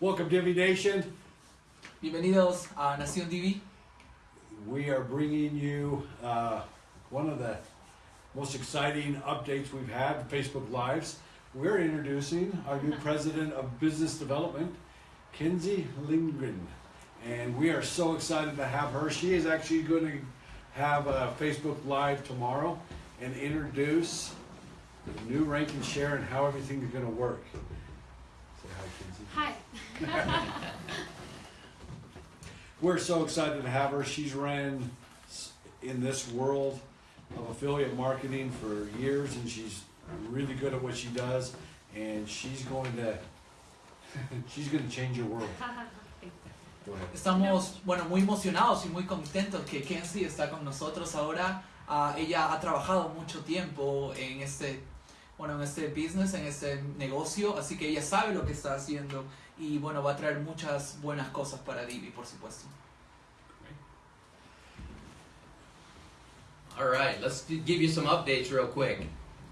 Welcome, Divi Nation. Bienvenidos a Nación Divi. We are bringing you uh, one of the most exciting updates we've had, Facebook Lives. We're introducing our new president of business development, Kinsey Lindgren. And we are so excited to have her. She is actually going to have a Facebook Live tomorrow and introduce the new rank and share and how everything is going to work. Say hi, Kinsey. Hi. We're so excited to have her. She's ran in this world of affiliate marketing for years, and she's really good at what she does. And she's going to she's going to change your world. Go ahead. Estamos, bueno, muy emocionados y muy contentos que Kenzie está con nosotros ahora. Ah, ella ha trabajado mucho tiempo en este, bueno, en este business, en este negocio, así que ella sabe lo que está haciendo y bueno, va a traer muchas buenas cosas para Divi, por supuesto. All right, let's give you some updates real quick.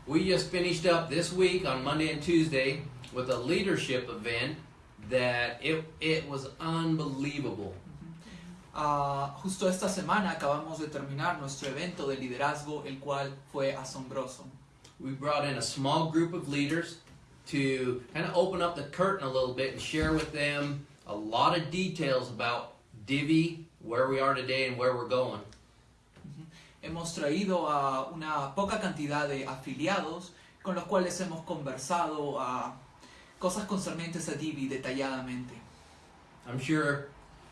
We just finished up this week on Monday and Tuesday with a leadership event that it it was unbelievable. Ah, justo esta semana acabamos de terminar nuestro evento de liderazgo, el cual fue asombroso. We brought in a small group of leaders to kind of open up the curtain a little bit and share with them a lot of details about Divi, where we are today, and where we're going. Mm-hmm. Hemos traído a una poca cantidad de afiliados con los cuales hemos conversado a cosas concernientes a Divi detalladamente. I'm sure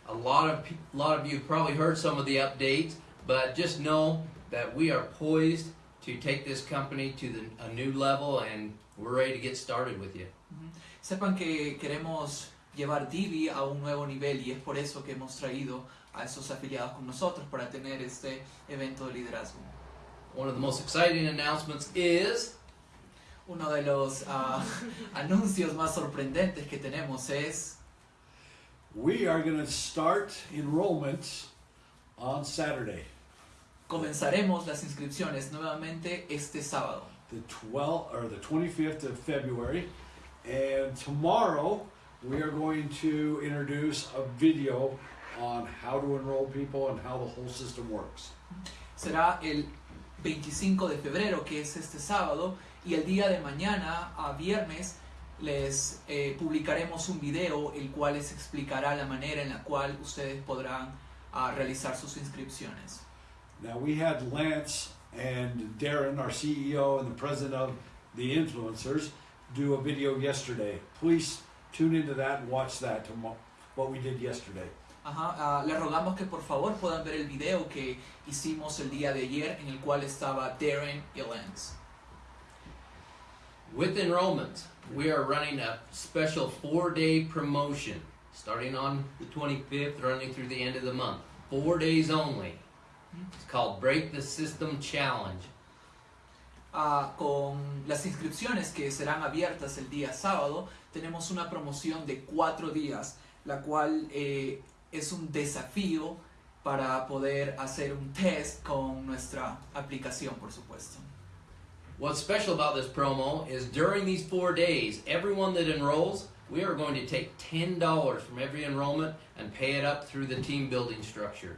a lot of pe- lot of you have probably heard some of the updates, but just know that we are poised to take this company to the, a new level, and we're ready to get started with you. Sepan que queremos llevar Divi a un nuevo nivel y es por eso que hemos traído a esos afiliados con nosotros para tener este evento de liderazgo. One of the most exciting announcements is Uno de los ah, anuncios más sorprendentes que tenemos es We are going to start enrollment on Saturday, comenzaremos las inscripciones nuevamente este sábado. the 12th or the 25th of February, and tomorrow we are going to introduce a video on how to enroll people and how the whole system works. será el 25 de febrero, que es este sábado, y el día de mañana, a viernes, les eh, publicaremos un video el cual les explicará la manera en la cual ustedes podrán ah, realizar sus inscripciones. Now we had Lance and Darren, our CEO and the president of the influencers, do a video yesterday. Please tune into that and watch that tomorrow. What we did yesterday. Ajá, ah, les rogamos que por favor puedan ver el video que hicimos el día de ayer en el cual estaba Darren y Lance. with enrollment, we are running a special four-day promotion starting on the 25th, running through the end of the month. Four days only. It's called Break the System Challenge. Ah, con las inscripciones que serán abiertas el día sábado, tenemos una promoción de cuatro días, la cual eh, es un desafío para poder hacer un test con nuestra aplicación, por supuesto. What's special about this promo is during these four days, everyone that enrolls, we are going to take $10 from every enrollment and pay it up through the team building structure.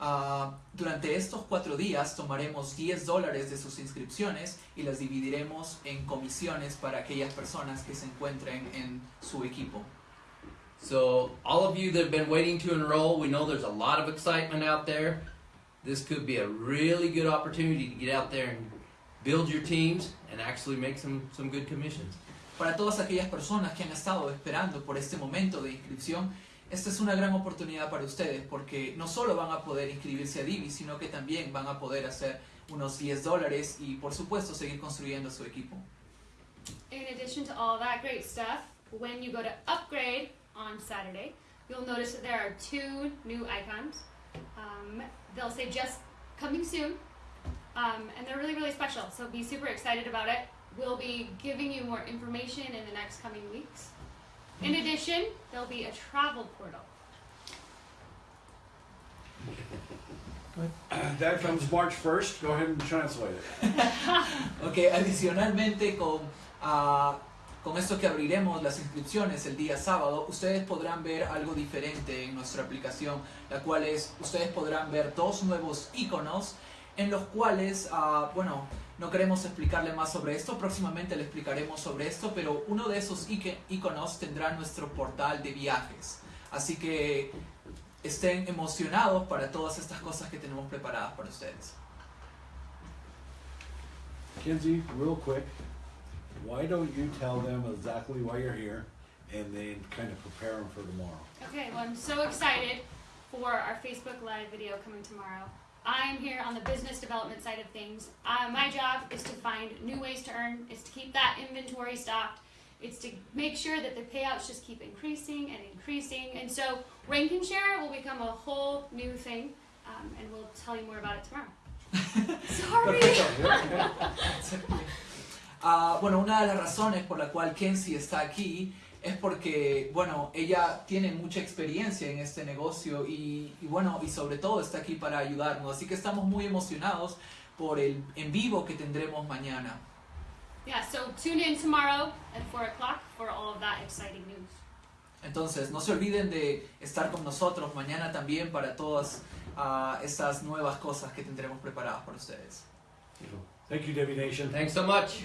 Ah, durante estos cuatro días tomaremos 10 dólares de sus inscripciones y las dividiremos en comisiones para aquellas personas que se encuentren en su equipo. So, all of you that have been waiting to enroll, we know there's a lot of excitement out there. This could be a really good opportunity to get out there and build your teams and actually make some, some good commissions. Para todas aquellas personas que han estado esperando por este momento de inscripción, esta es una gran oportunidad para ustedes porque no solo van a poder inscribirse a Divi, sino que también van a poder hacer unos 10 dólares y por supuesto seguir construyendo su equipo. In addition to all that great stuff, when you go to upgrade on Saturday, you'll notice that there are two new icons. Um, they'll say just coming soon, um, and they're really, really special. So be super excited about it. We'll be giving you more information in the next coming weeks. In addition, there'll be a travel portal. That comes March 1st. Go ahead and translate it. Ok, adicionalmente con, ah, con esto que abriremos las inscripciones el día sábado, ustedes podrán ver algo diferente en nuestra aplicación, la cual es, ustedes podrán ver dos nuevos iconos en los cuales, ah, bueno, no queremos explicarle más sobre esto, próximamente le explicaremos sobre esto, pero uno de esos iconos tendrá nuestro portal de viajes. Así que estén emocionados para todas estas cosas que tenemos preparadas para ustedes. Kenzie, real quick, why don't you tell them exactly why you're here and then kind of prepare them for tomorrow? Okay, well, I'm so excited for our Facebook Live video coming tomorrow. I'm here on the business development side of things. Uh, my job is to find new ways to earn, is to keep that inventory stocked. It's to make sure that the payouts just keep increasing and increasing. And so rank and share will become a whole new thing, um, and we'll tell you more about it tomorrow. Sorry. Ah, bueno, una de las razones por la cual Kenzie está aquí es porque, bueno, ella tiene mucha experiencia en este negocio y, y, bueno, y sobre todo está aquí para ayudarnos. Así que estamos muy emocionados por el en vivo que tendremos mañana. Yeah, so tune in tomorrow at 4 o'clock for all of that exciting news. Entonces, no se olviden de estar con nosotros mañana también para todas ah, estas nuevas cosas que tendremos preparadas para ustedes. Thank you, Debbie Nation. Thanks so much.